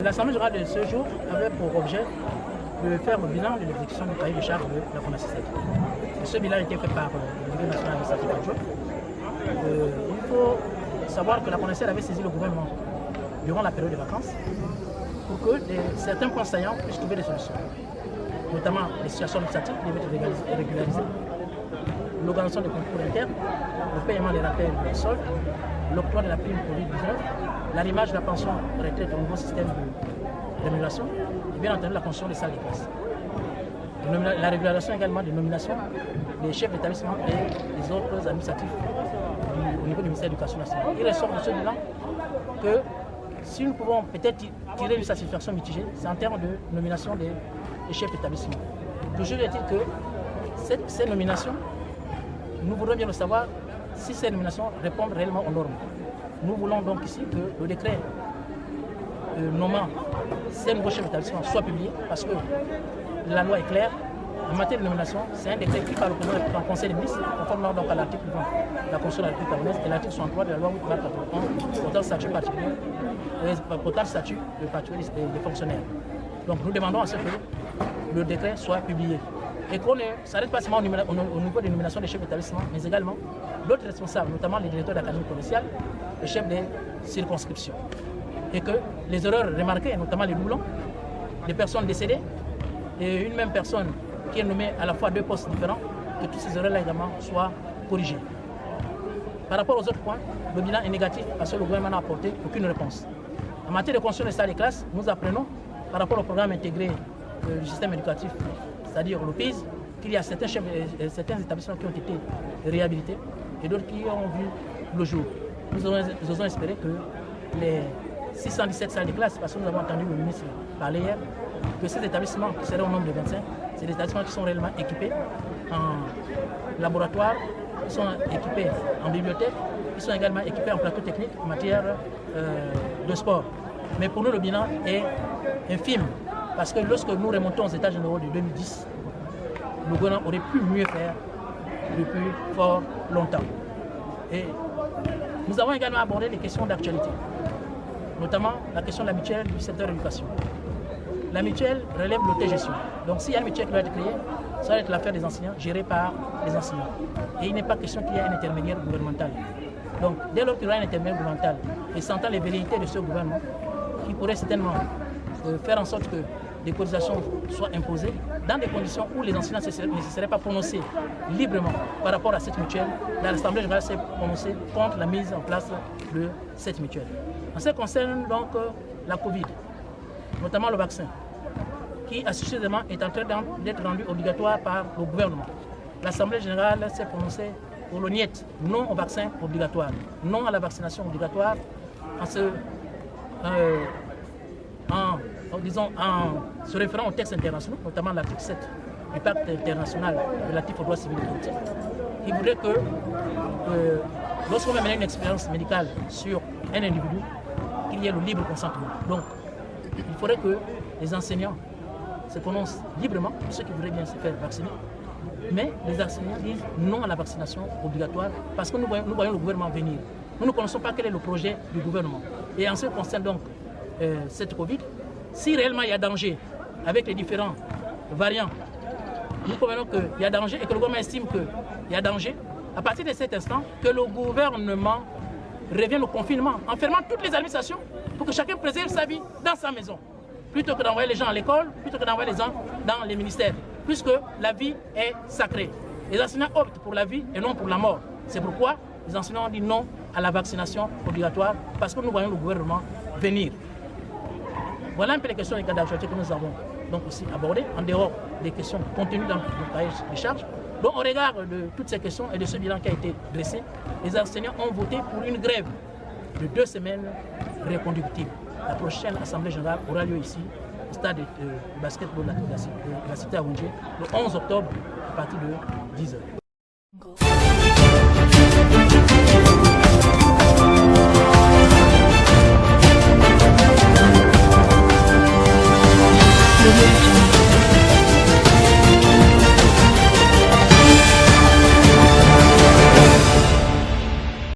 L'Assemblée générale de ce jour avait pour objet de faire le bilan de l'exécution du cahier de charge de la Fondation Ce bilan a été fait par euh, le Bureau national administratif. Euh, il faut savoir que la Fondation avait saisi le gouvernement durant la période de vacances pour que certains points saillants puissent trouver des solutions, notamment les situations administratives qui devaient être régularisées, l'organisation des concours internes, le paiement des rappels de sol, l'octroi de la prime Covid-19, l'arrimage de la pension retraite au nouveau système de rémunération bien entendu la construction des salles de classe. La régulation également des nominations des chefs d'établissement et des autres administratifs au niveau du ministère de l'Éducation nationale. Il ressort de ce bilan que si nous pouvons peut-être tirer une satisfaction mitigée, c'est en termes de nomination des, chefs d'établissement. Toujours est-il que ces nominations, nous voudrions bien le savoir, si ces nominations répondent réellement aux normes. Nous voulons donc ici que le décret euh, nommant ces nouveaux chefs d'établissement soit publié parce que la loi est claire. En matière de nomination, c'est un décret qui parle au Conseil des ministres, conformément donc à l'article 20 de la Constitution de la République et l'article 63 de la loi 8 portant statut particulier, euh, portant statut de particulier des fonctionnaires. Donc nous demandons à ce que le décret soit publié et qu'on ne s'arrête pas seulement au niveau des nominations des chefs d'établissement, mais également d'autres responsables, notamment les directeurs d'académie provinciale, les chefs des circonscriptions. Et que les erreurs remarquées, notamment les doublons, les personnes décédées, et une même personne qui est nommée à la fois deux postes différents, que toutes ces erreurs-là également soient corrigées. Par rapport aux autres points, le bilan est négatif parce que le gouvernement n'a apporté aucune réponse. En matière de construction des salles de classe, nous apprenons, par rapport au programme intégré euh, du système éducatif c'est-à-dire le PIS, qu'il y a certains, chefs, euh, certains établissements qui ont été réhabilités et d'autres qui ont vu le jour. Nous osons, espérer que les 617 salles de classe, parce que nous avons entendu le ministre parler hier, que ces établissements, qui seraient au nombre de 25, c'est des établissements qui sont réellement équipés en laboratoire, qui sont équipés en bibliothèque, qui sont également équipés en plateau technique en matière euh, de sport. Mais pour nous, le bilan est infime parce que lorsque nous remontons aux états généraux de 2010, le gouvernement aurait pu mieux faire depuis fort longtemps. Et nous avons également abordé les questions d'actualité, notamment la question de la mutuelle du secteur de l'éducation. La mutuelle relève l'autogestion. Donc s'il y a une mutuelle qui doit être créée, ça va être l'affaire des enseignants, gérée par les enseignants. Et il n'est pas question qu'il y ait un intermédiaire gouvernemental. Donc dès lors qu'il y aura un intermédiaire gouvernemental, et sentant les vérités de ce gouvernement, qui pourrait certainement euh, faire en sorte que des cotisations soient imposées dans des conditions où les enseignants ne se seraient pas prononcés librement par rapport à cette mutuelle. L'Assemblée générale s'est prononcée contre la mise en place de cette mutuelle. En ce qui concerne donc euh, la Covid, notamment le vaccin, qui assurément est en train d'être rendu obligatoire par le gouvernement. L'Assemblée générale s'est prononcée pour le non au vaccin obligatoire, non à la vaccination obligatoire, en se euh, disons, en se référant aux textes internationaux, notamment l'article 7 du pacte international relatif aux droits civils et politiques, qui voudrait que euh, lorsqu'on va mener une expérience médicale sur un individu, qu'il y ait le libre consentement. Donc, il faudrait que les enseignants se prononcent librement, ceux qui voudraient bien se faire vacciner, mais les enseignants disent non à la vaccination obligatoire parce que nous voyons, nous voyons le gouvernement venir. Nous ne connaissons pas quel est le projet du gouvernement. Et en ce qui concerne donc euh, cette Covid, si réellement il y a danger avec les différents variants, nous convenons qu'il y a danger et que le gouvernement estime qu'il y a danger, à partir de cet instant, que le gouvernement revienne au confinement, en fermant toutes les administrations pour que chacun préserve sa vie dans sa maison, plutôt que d'envoyer les gens à l'école, plutôt que d'envoyer les gens dans les ministères, puisque la vie est sacrée. Les enseignants optent pour la vie et non pour la mort. C'est pourquoi les enseignants ont dit non à la vaccination obligatoire, parce que nous voyons le gouvernement venir. Voilà un peu les questions que nous avons donc aussi abordées, en dehors des questions contenues dans le cahier des charges. Donc au regard de toutes ces questions et de ce bilan qui a été dressé, les enseignants ont voté pour une grève de deux semaines reconductible. La prochaine Assemblée générale aura lieu ici, au stade de, basketball de la, cité à le 11 octobre à partir de 10h.